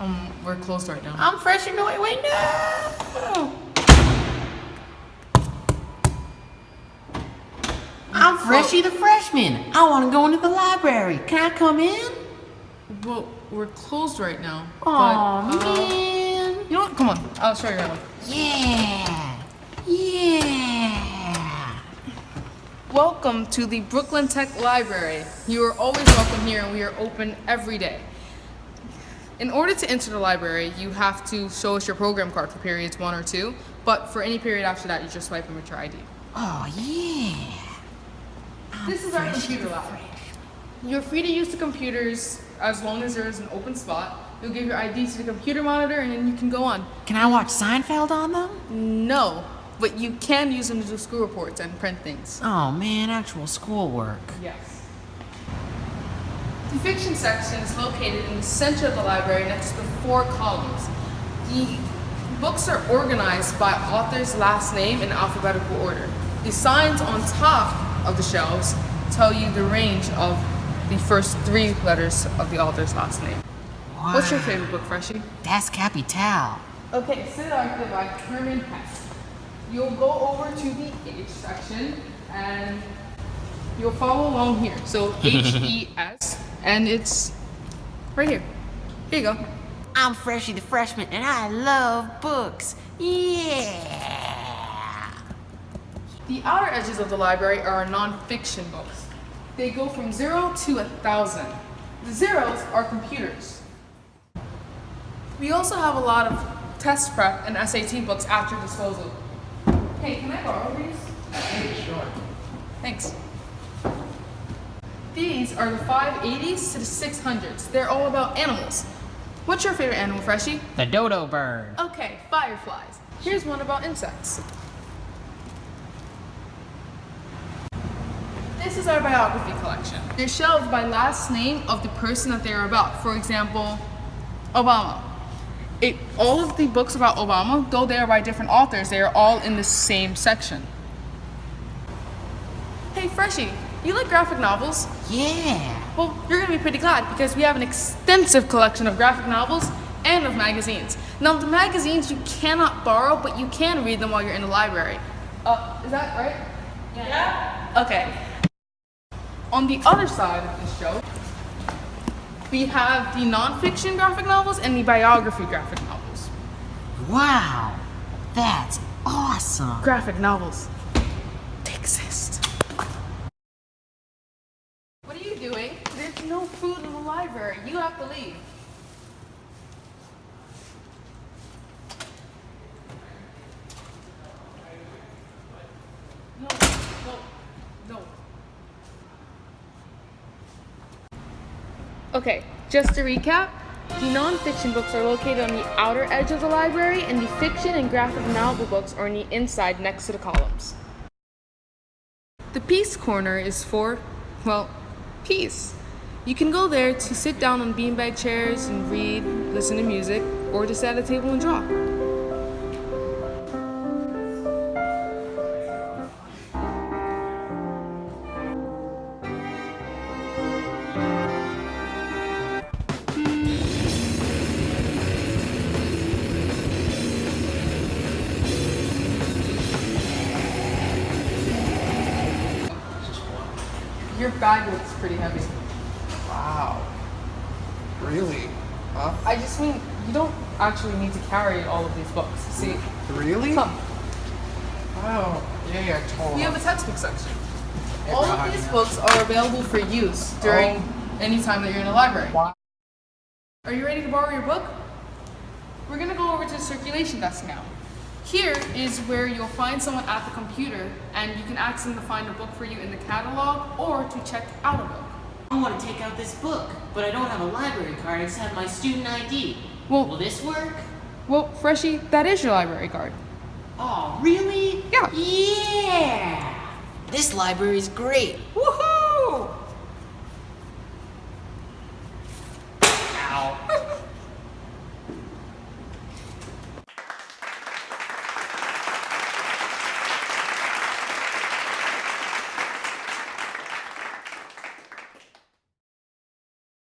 Um, we're closed right now. I'm fresh and wait, wait, no. I'm Freshy the freshman. I want to go into the library. Can I come in? Well, we're closed right now. Aw, but, uh, man. You know what? Come on. I'll show you around. Yeah. Yeah. Welcome to the Brooklyn Tech Library. You are always welcome here and we are open every day. In order to enter the library, you have to show us your program card for periods one or two, but for any period after that, you just swipe in with your ID. Oh, yeah. This is our computer lab. You're free to use the computers as long as there is an open spot. You'll give your ID to the computer monitor and then you can go on. Can I watch Seinfeld on them? No, but you can use them to do school reports and print things. Oh, man, actual schoolwork. Yes. The fiction section is located in the center of the library next to the four columns. The books are organized by author's last name in alphabetical order. The signs on top of the shelves tell you the range of the first three letters of the author's last name. Wow. What's your favorite book, Freshie? That's Capital. Okay, Siddhartha by Hermann Hesse. You'll go over to the H section and you'll follow along here. So H E S, and it's right here. Here you go. I'm Freshy the freshman, and I love books. Yeah. The outer edges of the library are non-fiction books. They go from zero to a thousand. The zeros are computers. We also have a lot of test prep and SAT books at your disposal. Hey, can I borrow these? Sure. Thanks. These are the 580s to the 600s. They're all about animals. What's your favorite animal, Freshie? The dodo bird. Okay, fireflies. Here's one about insects. This is our biography collection. They're shelved by last name of the person that they are about. For example, Obama. It, all of the books about Obama, though they are by different authors, they are all in the same section. Hey Freshie, you like graphic novels? Yeah. Well, you're gonna be pretty glad because we have an extensive collection of graphic novels and of magazines. Now, the magazines you cannot borrow, but you can read them while you're in the library. Uh, is that right? Yeah. Okay. On the other side of this show, we have the nonfiction graphic novels and the biography graphic novels. Wow. That's awesome. Graphic novels. They exist. What are you doing? There's no food in the library. You have to leave. No, no, no. Okay, just to recap, the nonfiction books are located on the outer edge of the library, and the fiction and graphic novel books are on the inside next to the columns. The peace corner is for, well, peace. You can go there to sit down on beanbag chairs and read, listen to music, or just at a table and draw. Your bag looks pretty heavy. Wow. Really? Huh? I just mean, you don't actually need to carry all of these books. See, Really? come. Oh, yeah, yeah, totally. We have a textbook section. Yeah, All of these books are available for use during Oh. any time that you're in the library. Wow. Are you ready to borrow your book? We're gonna go over to the circulation desk now. Here is where you'll find someone at the computer and you can ask them to find a book for you in the catalog or to check out a book. I want to take out this book, but I don't have a library card. I just have my student ID. Well- Will this work? Well, Freshie, that is your library card. Oh, really? Yeah. Yeah. This library's great. Woohoo!